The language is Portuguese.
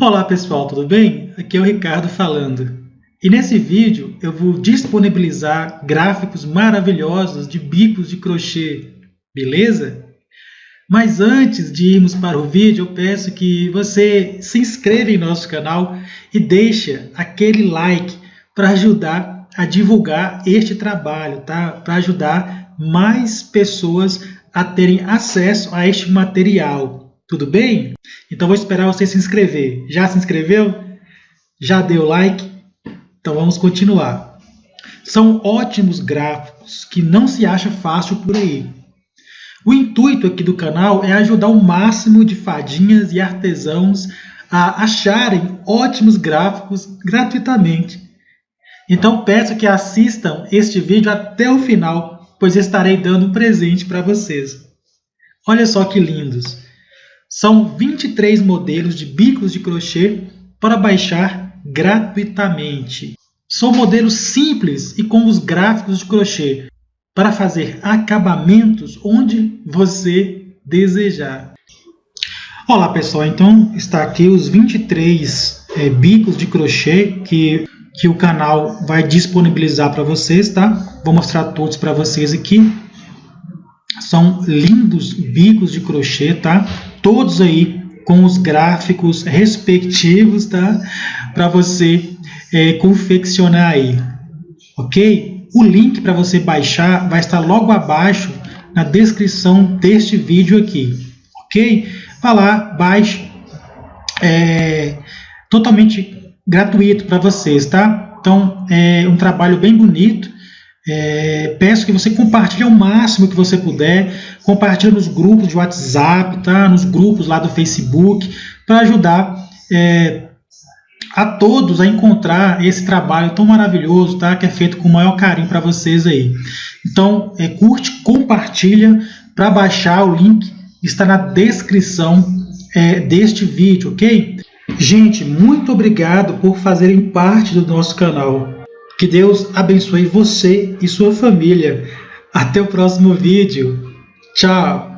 Olá pessoal, tudo bem? Aqui é o Ricardo falando. E nesse vídeo eu vou disponibilizar gráficos maravilhosos de bicos de crochê, beleza? Mas antes de irmos para o vídeo, eu peço que você se inscreva em nosso canal e deixe aquele like para ajudar a divulgar este trabalho, tá? Para ajudar mais pessoas a terem acesso a este material. Tudo bem? Então vou esperar você se inscrever. Já se inscreveu? Já deu like? Então vamos continuar. São ótimos gráficos que não se acha fácil por aí. O intuito aqui do canal é ajudar o máximo de fadinhas e artesãos a acharem ótimos gráficos gratuitamente. Então peço que assistam este vídeo até o final, pois estarei dando um presente para vocês. Olha só que lindos! São 23 modelos de bicos de crochê para baixar gratuitamente. São modelos simples e com os gráficos de crochê para fazer acabamentos onde você desejar. Olá pessoal, então está aqui os 23 é, bicos de crochê que, que o canal vai disponibilizar para vocês, tá? Vou mostrar todos para vocês aqui. São lindos bicos de crochê, tá? Todos aí com os gráficos respectivos, tá? Para você é, confeccionar aí, ok? O link para você baixar vai estar logo abaixo na descrição deste vídeo aqui, ok? Vá lá, baixe, é totalmente gratuito para vocês, tá? Então, é um trabalho bem bonito, é, peço que você compartilhe ao máximo que você puder, compartilhe nos grupos de WhatsApp, tá? nos grupos lá do Facebook, para ajudar é, a todos a encontrar esse trabalho tão maravilhoso, tá? que é feito com o maior carinho para vocês aí. Então, é, curte, compartilha para baixar o link, está na descrição é, deste vídeo, ok? Gente, muito obrigado por fazerem parte do nosso canal. Que Deus abençoe você e sua família. Até o próximo vídeo. Tchau!